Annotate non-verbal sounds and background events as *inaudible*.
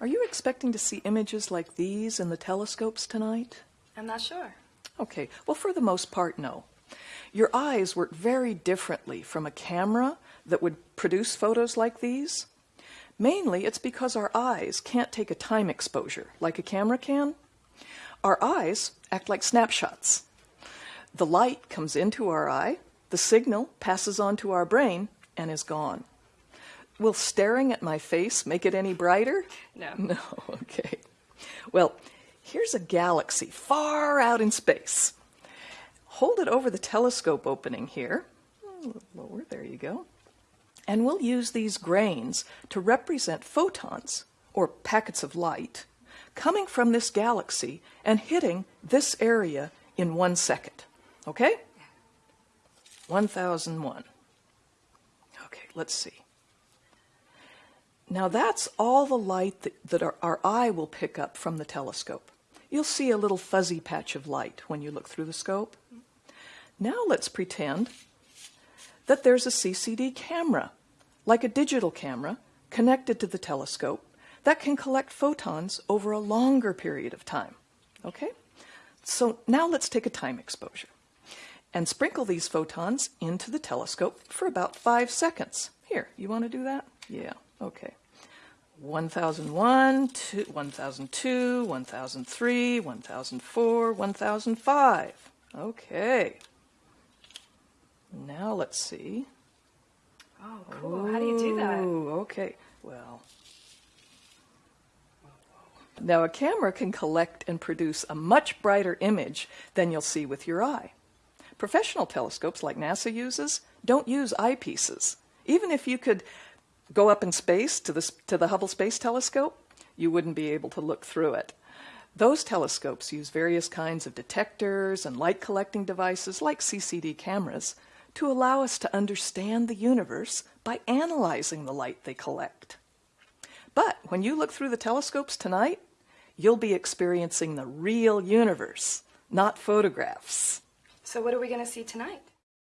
Are you expecting to see images like these in the telescopes tonight? I'm not sure. Okay, well, for the most part, no. Your eyes work very differently from a camera that would produce photos like these. Mainly, it's because our eyes can't take a time exposure like a camera can. Our eyes act like snapshots. The light comes into our eye, the signal passes on to our brain, and is gone. Will staring at my face make it any brighter? No. *laughs* No, okay. Well, here's a galaxy far out in space. Hold it over the telescope opening here. A little lower, there you go. And we'll use these grains to represent photons, or packets of light, coming from this galaxy and hitting this area in one second. Okay? 1001. Okay, let's see. Now that's all the light that, that our, our, eye will pick up from the telescope. You'll see a little fuzzy patch of light when you look through the scope. Now let's pretend that there's a CCD camera, like a digital camera, connected to the telescope that can collect photons over a longer period of time. Okay? So now let's take a time exposure and sprinkle these photons into the telescope for about five seconds. Here, you want to do that? Yeah, okay. 1001, 1002, 1003, 1004, 1005. Okay. Now let's see. Oh, cool. How do you do that? Ooh, okay. Well, now a camera can collect and produce a much brighter image than you'll see with your eye. Professional telescopes like NASA uses don't use eyepieces. Even if you could go up in space to the, to the Hubble Space Telescope, you wouldn't be able to look through it. Those telescopes use various kinds of detectors and light collecting devices like CCD cameras to allow us to understand the universe by analyzing the light they collect. But when you look through the telescopes tonight, you'll be experiencing the real universe, not photographs. So what are we going to see tonight?